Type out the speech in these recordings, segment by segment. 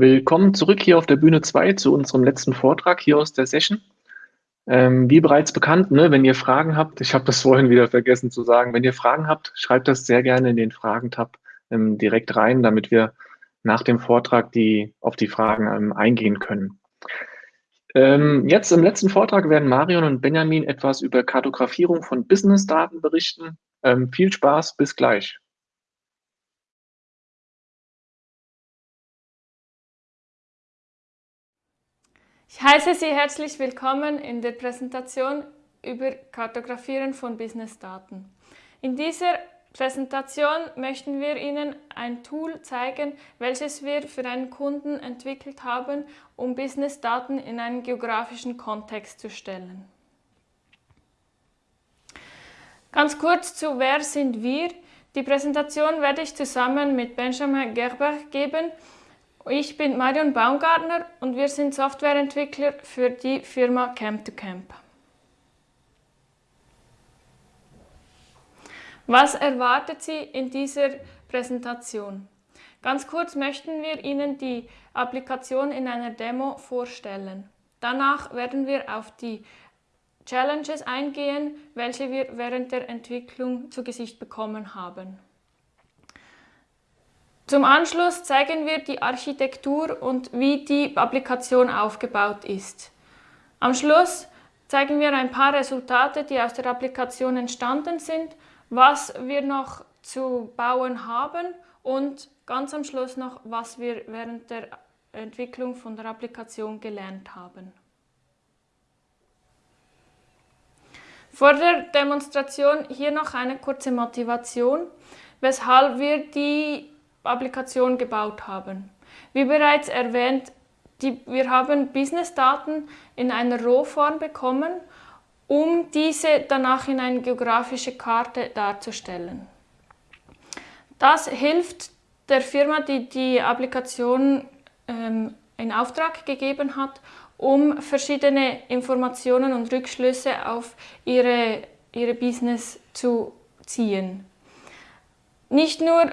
Willkommen zurück hier auf der Bühne 2 zu unserem letzten Vortrag hier aus der Session. Ähm, wie bereits bekannt, ne, wenn ihr Fragen habt, ich habe das vorhin wieder vergessen zu sagen, wenn ihr Fragen habt, schreibt das sehr gerne in den Fragen-Tab ähm, direkt rein, damit wir nach dem Vortrag die, auf die Fragen ähm, eingehen können. Ähm, jetzt im letzten Vortrag werden Marion und Benjamin etwas über Kartografierung von Business-Daten berichten. Ähm, viel Spaß, bis gleich. Ich heiße Sie herzlich willkommen in der Präsentation über Kartografieren von Businessdaten. In dieser Präsentation möchten wir Ihnen ein Tool zeigen, welches wir für einen Kunden entwickelt haben, um Businessdaten in einen geografischen Kontext zu stellen. Ganz kurz zu Wer sind wir? Die Präsentation werde ich zusammen mit Benjamin Gerber geben, ich bin Marion Baumgartner und wir sind Softwareentwickler für die Firma Camp2Camp. Was erwartet Sie in dieser Präsentation? Ganz kurz möchten wir Ihnen die Applikation in einer Demo vorstellen. Danach werden wir auf die Challenges eingehen, welche wir während der Entwicklung zu Gesicht bekommen haben. Zum Anschluss zeigen wir die Architektur und wie die Applikation aufgebaut ist. Am Schluss zeigen wir ein paar Resultate, die aus der Applikation entstanden sind, was wir noch zu bauen haben und ganz am Schluss noch, was wir während der Entwicklung von der Applikation gelernt haben. Vor der Demonstration hier noch eine kurze Motivation, weshalb wir die Applikation gebaut haben. Wie bereits erwähnt, die, wir haben Business-Daten in einer Rohform bekommen, um diese danach in eine geografische Karte darzustellen. Das hilft der Firma, die die Applikation ähm, in Auftrag gegeben hat, um verschiedene Informationen und Rückschlüsse auf ihre, ihre Business zu ziehen. Nicht nur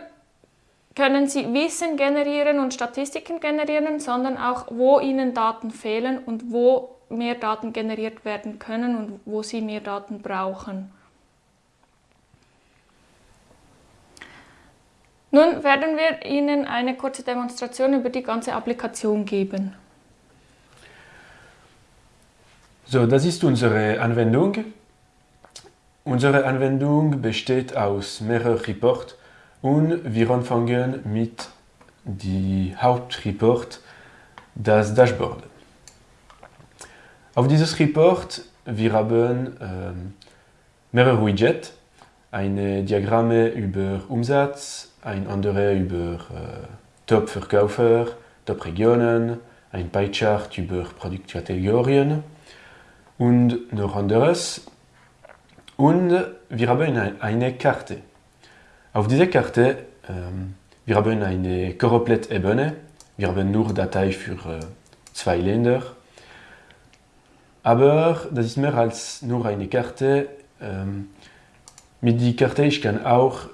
können Sie Wissen generieren und Statistiken generieren, sondern auch, wo Ihnen Daten fehlen und wo mehr Daten generiert werden können und wo Sie mehr Daten brauchen. Nun werden wir Ihnen eine kurze Demonstration über die ganze Applikation geben. So, das ist unsere Anwendung. Unsere Anwendung besteht aus mehreren Reports und wir anfangen mit dem Hauptreport, das Dashboard. Auf dieses Report wir haben ähm, mehrere Widgets, ein Diagramm über Umsatz, ein anderes über äh, Top-Verkäufer, Top-Regionen, ein Pie-Chart über Produktkategorien und noch anderes. Und wir haben eine Karte. Auf dieser Karte ähm, wir haben eine Choroplett-Ebene. Wir haben nur Datei für äh, zwei Länder. Aber das ist mehr als nur eine Karte. Ähm, mit der Karte ich kann auch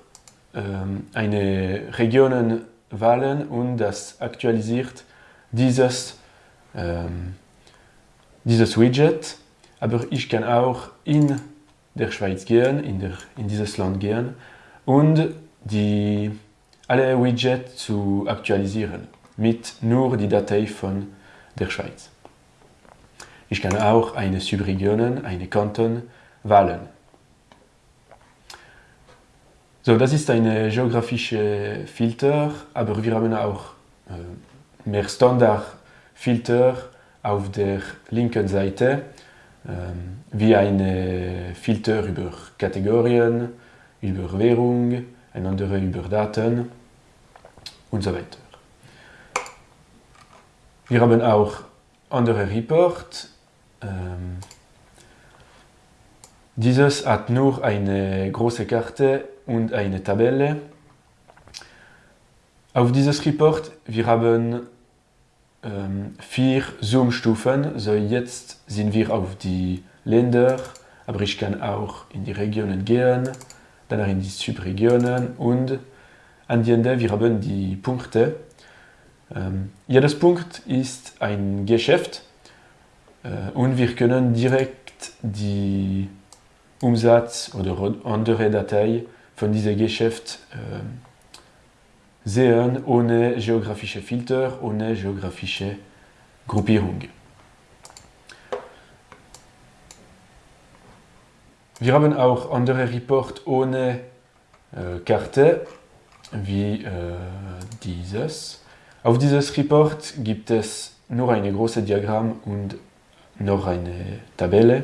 ähm, eine Region wählen und das aktualisiert dieses, ähm, dieses Widget. Aber ich kann auch in der Schweiz gehen, in, der, in dieses Land gehen und die, alle Widgets zu aktualisieren mit nur die Datei von der Schweiz. Ich kann auch eine Subregion, eine Kanton wählen. So, das ist ein geografischer Filter, aber wir haben auch äh, mehr Standardfilter auf der linken Seite, äh, wie ein Filter über Kategorien, über Währung, ein anderer über Daten und so weiter. Wir haben auch andere Report. Ähm, dieses hat nur eine große Karte und eine Tabelle. Auf dieses Report wir haben ähm, vier Zoom-Stufen. So jetzt sind wir auf die Länder, aber ich kann auch in die Regionen gehen danach in die Subregionen und an die Ende wir haben die Punkte. Ähm, jedes Punkt ist ein Geschäft äh, und wir können direkt die Umsatz oder andere Datei von diesem Geschäft äh, sehen ohne geografische Filter, ohne geografische Gruppierung. Wir haben auch andere Report ohne äh, Karte, wie äh, dieses. Auf dieses Report gibt es nur ein großes Diagramm und noch eine Tabelle.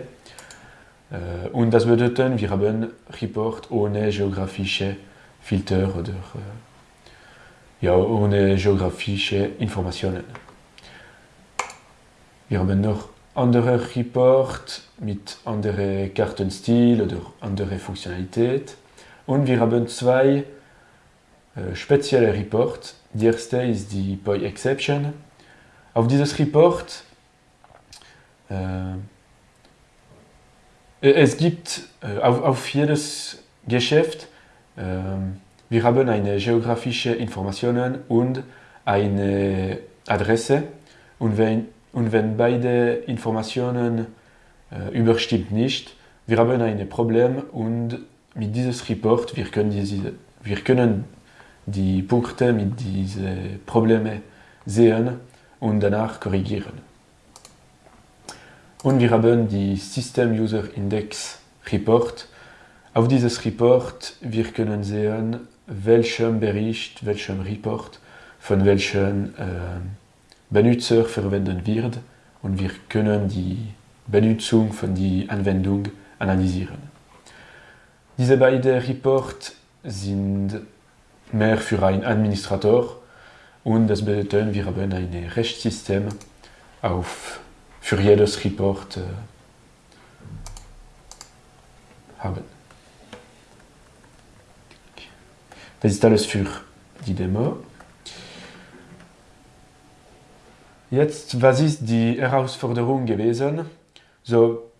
Äh, und das bedeutet, wir haben Report ohne geografische Filter oder äh, ja, ohne geografische Informationen. Wir haben noch andere Report mit anderen Kartenstil oder andere Funktionalität. Und wir haben zwei äh, spezielle Reports. Die erste ist die Poi Exception. Auf dieses Report äh, es gibt äh, auf, auf, jedes Geschäft, äh, wir haben eine geografische Informationen und eine Adresse und wenn und wenn beide Informationen äh, überstimmt nicht, wir haben ein Problem und mit diesem Report wir können, diese, wir können die Punkte mit diesen Problemen sehen und danach korrigieren. Und wir haben die System User Index Report. Auf dieses Report wir können sehen, welchen Bericht, welchen Report von welchen äh, Benutzer verwenden wird und wir können die Benutzung von der Anwendung analysieren. Diese beiden Reports sind mehr für einen Administrator und das bedeutet, wir haben ein Rechtssystem auf, für jedes Report äh, haben. Das ist alles für die Demo. Jetzt, was ist die Herausforderung gewesen? So,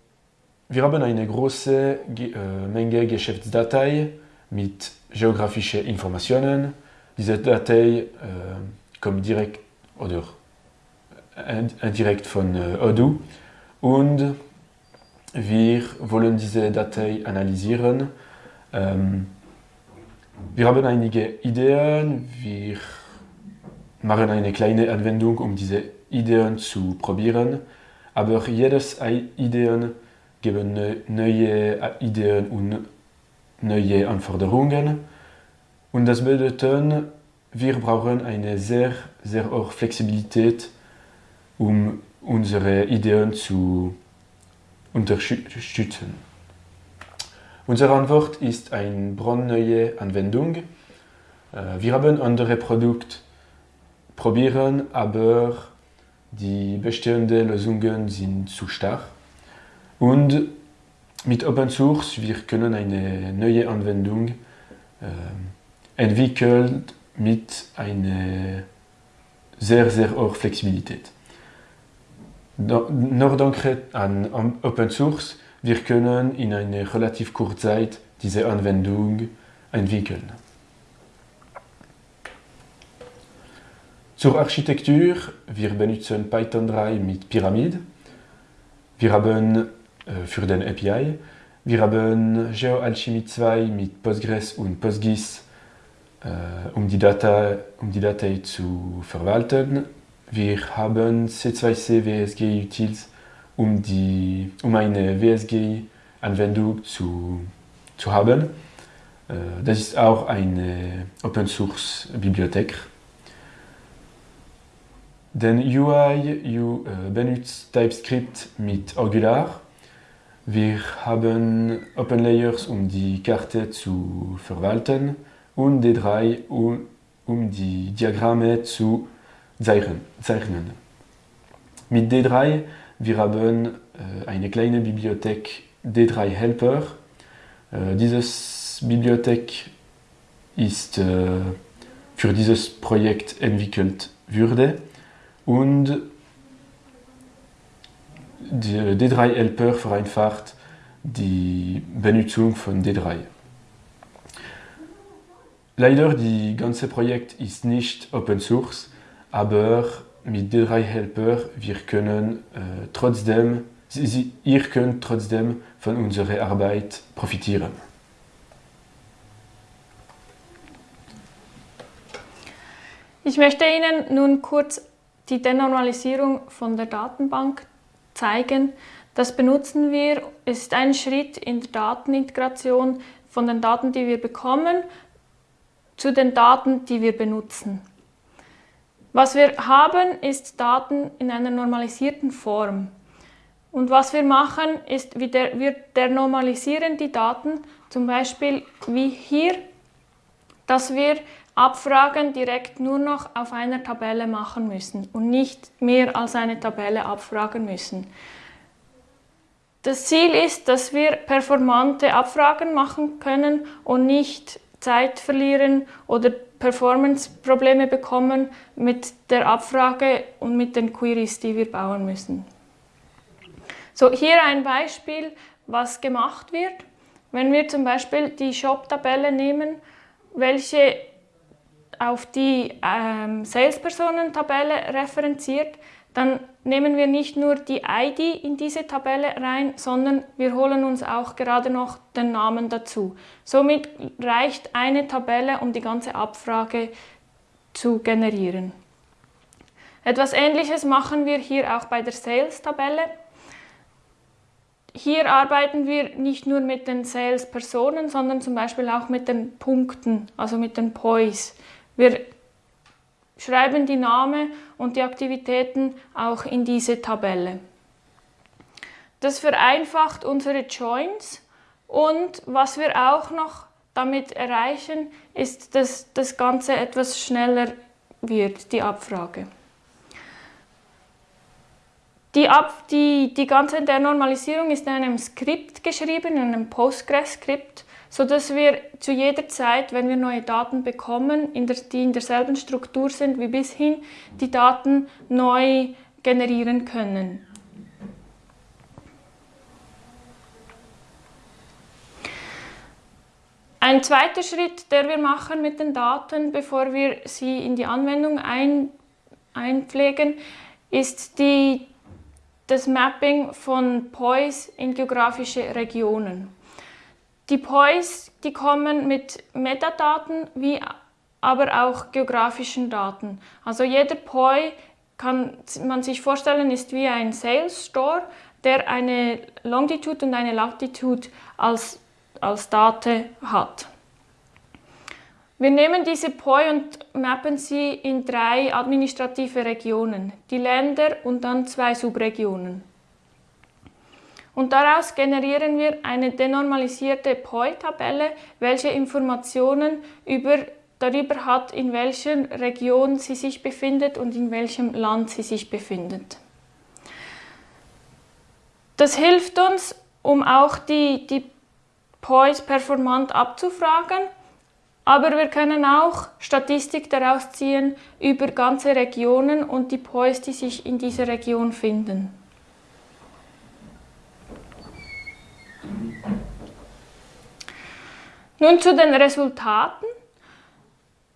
wir haben eine große äh, Menge Geschäftsdatei mit geografischen Informationen. Diese Datei äh, kommt direkt oder indirekt von äh, Odoo und wir wollen diese Datei analysieren. Ähm, wir haben einige Ideen, wir machen eine kleine Anwendung, um diese Ideen zu probieren, aber jedes Ideen geben neue Ideen und neue Anforderungen. Und das bedeutet, wir brauchen eine sehr, sehr hohe Flexibilität, um unsere Ideen zu unterstützen. Unsere Antwort ist eine brandneue Anwendung. Äh, wir haben andere Produkte probieren, aber die bestehenden Lösungen sind zu stark. Und mit Open Source wir können eine neue Anwendung äh, entwickeln mit einer sehr, sehr hohen Flexibilität. Nur dank an Open Source wir können in einer relativ kurzen Zeit diese Anwendung entwickeln. Zur Architektur, wir benutzen Python 3 mit Pyramid. Wir haben äh, für den API, wir haben GeoAlchemy 2 mit Postgres und PostGIS, äh, um, die Data, um die Datei zu verwalten. Wir haben C2C WSG Utils, um, die, um eine WSG-Anwendung zu, zu haben. Äh, das ist auch eine Open-Source-Bibliothek. Den UI you, äh, benutzt TypeScript mit Angular. Wir haben OpenLayers, um die Karte zu verwalten und D3, um, um die Diagramme zu zeichnen. Mit D3 wir haben äh, eine kleine Bibliothek D3 Helper. Äh, diese Bibliothek ist äh, für dieses Projekt entwickelt wurde und der D3 Helper vereinfacht die Benutzung von D3. Leider, das ganze Projekt ist nicht Open Source, aber mit D3 Helper wir können äh, trotzdem, Sie, ihr könnt trotzdem von unserer Arbeit profitieren. Ich möchte Ihnen nun kurz die Denormalisierung von der Datenbank zeigen. Das benutzen wir, ist ein Schritt in der Datenintegration von den Daten, die wir bekommen, zu den Daten, die wir benutzen. Was wir haben, ist Daten in einer normalisierten Form. Und was wir machen, ist, wir denormalisieren die Daten, zum Beispiel wie hier, dass wir Abfragen direkt nur noch auf einer Tabelle machen müssen und nicht mehr als eine Tabelle abfragen müssen. Das Ziel ist, dass wir performante Abfragen machen können und nicht Zeit verlieren oder Performance-Probleme bekommen mit der Abfrage und mit den Queries, die wir bauen müssen. So, hier ein Beispiel, was gemacht wird. Wenn wir zum Beispiel die Shop-Tabelle nehmen, welche auf die ähm, Salespersonen-Tabelle referenziert, dann nehmen wir nicht nur die ID in diese Tabelle rein, sondern wir holen uns auch gerade noch den Namen dazu. Somit reicht eine Tabelle, um die ganze Abfrage zu generieren. Etwas Ähnliches machen wir hier auch bei der Sales-Tabelle. Hier arbeiten wir nicht nur mit den Sales-Personen, sondern zum Beispiel auch mit den Punkten, also mit den POIs. Wir schreiben die Namen und die Aktivitäten auch in diese Tabelle. Das vereinfacht unsere Joins und was wir auch noch damit erreichen, ist, dass das Ganze etwas schneller wird, die Abfrage. Die, Ab die, die ganze Denormalisierung ist in einem Skript geschrieben, in einem Postgres-Skript sodass wir zu jeder Zeit, wenn wir neue Daten bekommen, in der, die in derselben Struktur sind wie bishin, die Daten neu generieren können. Ein zweiter Schritt, der wir machen mit den Daten, bevor wir sie in die Anwendung ein, einpflegen, ist die, das Mapping von POIs in geografische Regionen. Die POIs, die kommen mit Metadaten wie aber auch geografischen Daten. Also jeder POI kann man sich vorstellen, ist wie ein Sales Store, der eine Longitude und eine Latitude als, als Date hat. Wir nehmen diese POI und mappen sie in drei administrative Regionen, die Länder und dann zwei Subregionen. Und daraus generieren wir eine denormalisierte POI-Tabelle, welche Informationen über, darüber hat, in welcher Region sie sich befindet und in welchem Land sie sich befindet. Das hilft uns, um auch die, die POIs performant abzufragen, aber wir können auch Statistik daraus ziehen über ganze Regionen und die POIs, die sich in dieser Region finden. Nun zu den Resultaten.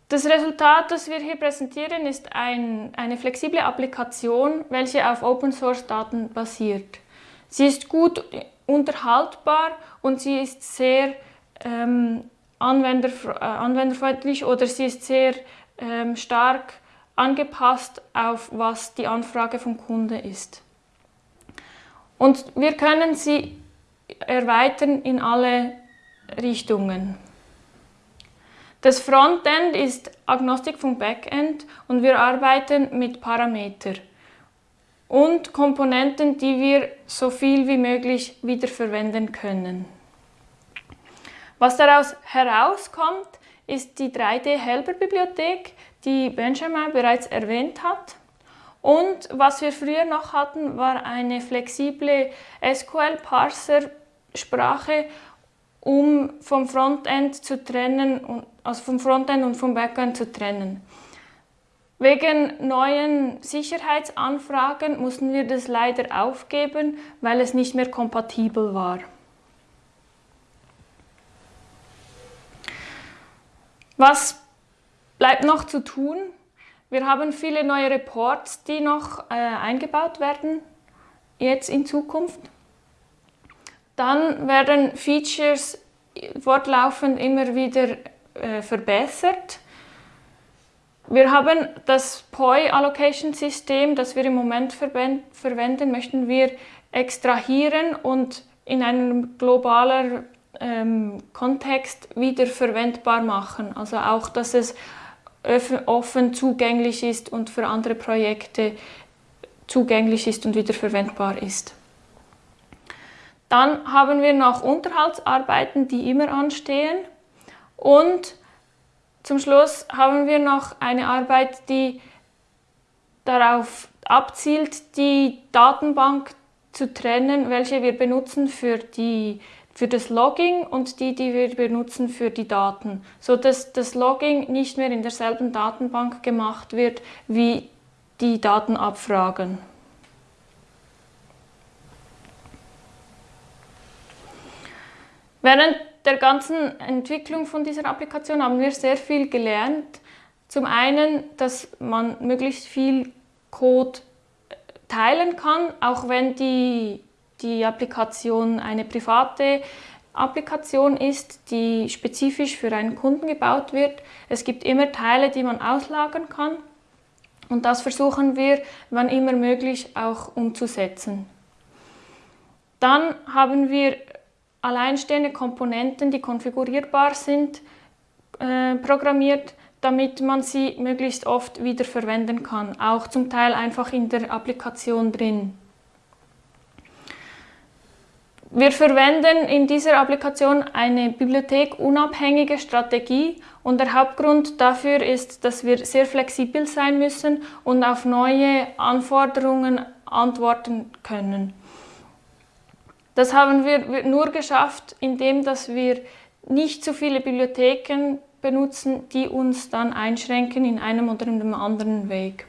Das Resultat, das wir hier präsentieren, ist ein, eine flexible Applikation, welche auf Open-Source-Daten basiert. Sie ist gut unterhaltbar und sie ist sehr ähm, anwender, äh, anwenderfreundlich oder sie ist sehr ähm, stark angepasst auf was die Anfrage vom Kunde ist. Und wir können sie erweitern in alle Richtungen. Das Frontend ist Agnostik vom Backend und wir arbeiten mit Parameter und Komponenten, die wir so viel wie möglich wiederverwenden können. Was daraus herauskommt, ist die 3D-Helper-Bibliothek, die Benjamin bereits erwähnt hat. Und was wir früher noch hatten, war eine flexible SQL-Parser-Sprache, um vom Frontend zu trennen, also vom Frontend und vom Backend zu trennen. Wegen neuen Sicherheitsanfragen mussten wir das leider aufgeben, weil es nicht mehr kompatibel war. Was bleibt noch zu tun? Wir haben viele neue Reports, die noch äh, eingebaut werden, jetzt in Zukunft. Dann werden Features fortlaufend immer wieder äh, verbessert. Wir haben das POI Allocation System, das wir im Moment verwenden, möchten wir extrahieren und in einem globalen ähm, Kontext wieder verwendbar machen. Also auch, dass es offen zugänglich ist und für andere Projekte zugänglich ist und wieder verwendbar ist. Dann haben wir noch Unterhaltsarbeiten, die immer anstehen. Und zum Schluss haben wir noch eine Arbeit, die darauf abzielt, die Datenbank zu trennen, welche wir benutzen für die für das Logging und die, die wir benutzen für die Daten, so dass das Logging nicht mehr in derselben Datenbank gemacht wird wie die Datenabfragen. Während der ganzen Entwicklung von dieser Applikation haben wir sehr viel gelernt. Zum einen, dass man möglichst viel Code teilen kann, auch wenn die die Applikation eine private Applikation ist, die spezifisch für einen Kunden gebaut wird. Es gibt immer Teile, die man auslagern kann und das versuchen wir, wann immer möglich, auch umzusetzen. Dann haben wir alleinstehende Komponenten, die konfigurierbar sind, äh, programmiert, damit man sie möglichst oft wieder verwenden kann, auch zum Teil einfach in der Applikation drin. Wir verwenden in dieser Applikation eine bibliothekunabhängige Strategie und der Hauptgrund dafür ist, dass wir sehr flexibel sein müssen und auf neue Anforderungen antworten können. Das haben wir nur geschafft, indem dass wir nicht zu viele Bibliotheken benutzen, die uns dann einschränken in einem oder in einem anderen Weg.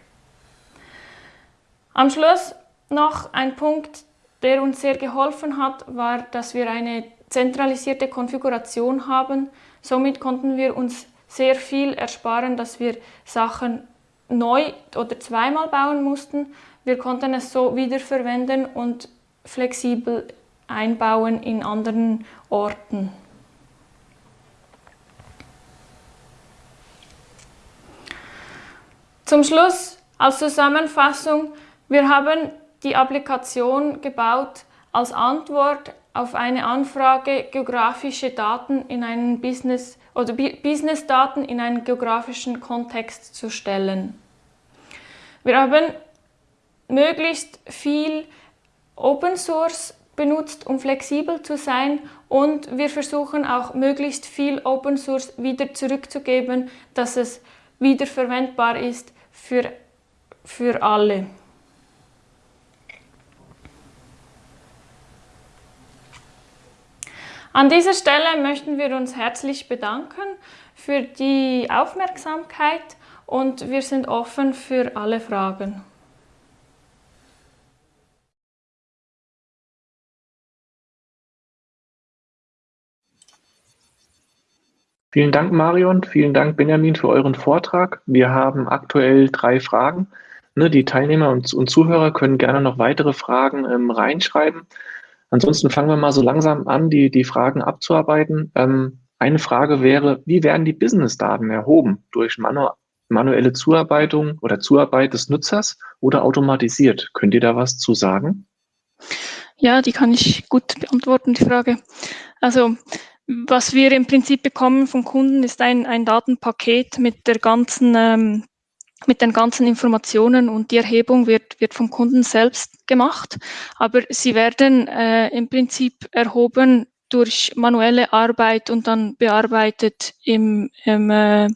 Am Schluss noch ein Punkt, der uns sehr geholfen hat, war, dass wir eine zentralisierte Konfiguration haben. Somit konnten wir uns sehr viel ersparen, dass wir Sachen neu oder zweimal bauen mussten. Wir konnten es so wiederverwenden und flexibel einbauen in anderen Orten. Zum Schluss als Zusammenfassung, wir haben die Applikation gebaut als Antwort auf eine Anfrage geografische Daten in einen Business oder Business-Daten in einen geografischen Kontext zu stellen. Wir haben möglichst viel Open Source benutzt, um flexibel zu sein und wir versuchen auch möglichst viel Open Source wieder zurückzugeben, dass es wiederverwendbar ist für, für alle. An dieser Stelle möchten wir uns herzlich bedanken für die Aufmerksamkeit und wir sind offen für alle Fragen. Vielen Dank, Marion. Vielen Dank, Benjamin, für euren Vortrag. Wir haben aktuell drei Fragen. Ne, die Teilnehmer und, Zuhörer können gerne noch weitere Fragen ähm, reinschreiben. Ansonsten fangen wir mal so langsam an, die, die Fragen abzuarbeiten. Ähm, eine Frage wäre, wie werden die Business-Daten erhoben? Durch manu manuelle Zuarbeitung oder Zuarbeit des Nutzers oder automatisiert? Könnt ihr da was zu sagen? Ja, die kann ich gut beantworten, die Frage. Also was wir im Prinzip bekommen vom Kunden ist ein, ein Datenpaket mit der ganzen ähm, mit den ganzen Informationen und die Erhebung wird, wird vom Kunden selbst gemacht, aber sie werden äh, im Prinzip erhoben durch manuelle Arbeit und dann bearbeitet im, im, äh,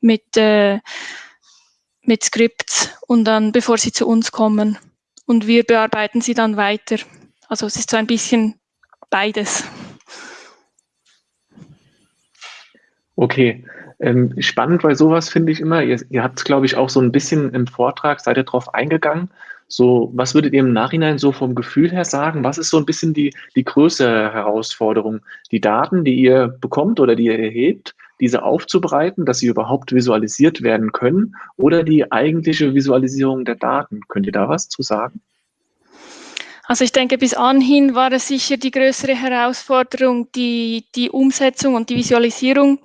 mit, äh, mit Skripts und dann, bevor sie zu uns kommen. Und wir bearbeiten sie dann weiter. Also es ist so ein bisschen beides. Okay, ähm, spannend, weil sowas finde ich immer, ihr, ihr habt es, glaube ich, auch so ein bisschen im Vortrag, seid ihr drauf eingegangen. So, was würdet ihr im Nachhinein so vom Gefühl her sagen? Was ist so ein bisschen die, die größere Herausforderung? Die Daten, die ihr bekommt oder die ihr erhebt, diese aufzubereiten, dass sie überhaupt visualisiert werden können oder die eigentliche Visualisierung der Daten? Könnt ihr da was zu sagen? Also ich denke, bis anhin war es sicher die größere Herausforderung, die, die Umsetzung und die Visualisierung,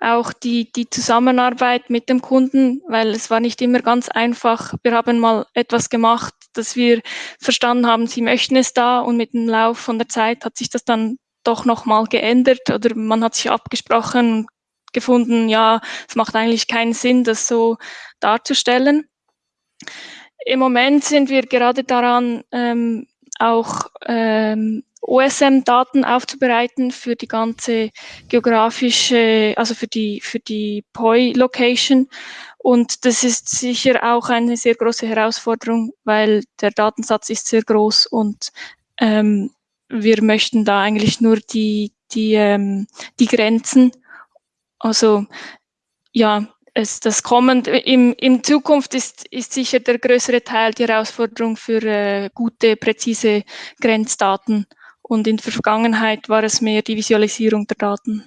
auch die, die Zusammenarbeit mit dem Kunden, weil es war nicht immer ganz einfach. Wir haben mal etwas gemacht, dass wir verstanden haben, sie möchten es da und mit dem Lauf von der Zeit hat sich das dann doch nochmal geändert oder man hat sich abgesprochen gefunden, ja, es macht eigentlich keinen Sinn, das so darzustellen. Im Moment sind wir gerade daran, ähm, auch ähm, OSM-Daten aufzubereiten für die ganze geografische, also für die, für die POI-Location. Und das ist sicher auch eine sehr große Herausforderung, weil der Datensatz ist sehr groß und ähm, wir möchten da eigentlich nur die, die, ähm, die Grenzen, also ja, es, das Kommen im, in Zukunft ist, ist sicher der größere Teil die Herausforderung für äh, gute, präzise Grenzdaten. Und in der Vergangenheit war es mehr die Visualisierung der Daten.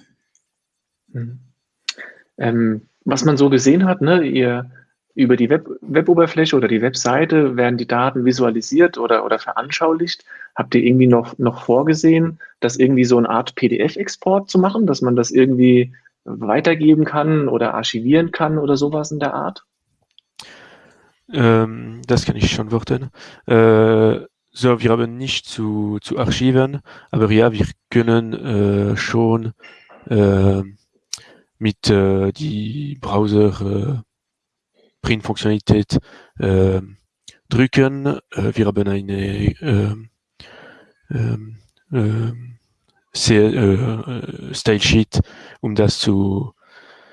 Mhm. Ähm, was man so gesehen hat, ne, ihr, über die Web, Weboberfläche oder die Webseite werden die Daten visualisiert oder, oder veranschaulicht. Habt ihr irgendwie noch, noch vorgesehen, das irgendwie so eine Art PDF-Export zu machen, dass man das irgendwie weitergeben kann oder archivieren kann oder sowas in der Art? Ähm, das kann ich schon worten. Äh, so, wir haben nicht zu, zu archiven, aber ja, wir können äh, schon äh, mit äh, die Browser äh, Print-Funktionalität äh, drücken. Äh, wir haben eine äh, äh, äh, sehr, äh, Style Sheet, um das zu,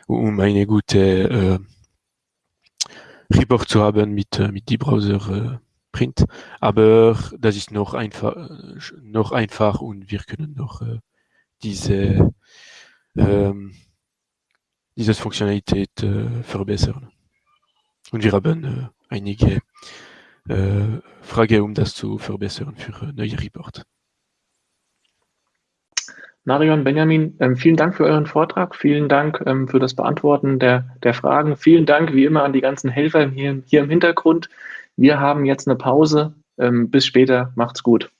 um eine gute äh, Report zu haben mit, äh, mit die Browser äh, Print. Aber das ist noch einfach, noch einfach und wir können noch äh, diese, ähm, diese Funktionalität äh, verbessern. Und wir haben äh, einige äh, Fragen, um das zu verbessern für neue Report. Marion, Benjamin, ähm, vielen Dank für euren Vortrag, vielen Dank ähm, für das Beantworten der, der Fragen, vielen Dank wie immer an die ganzen Helfer hier, hier im Hintergrund. Wir haben jetzt eine Pause. Ähm, bis später, macht's gut.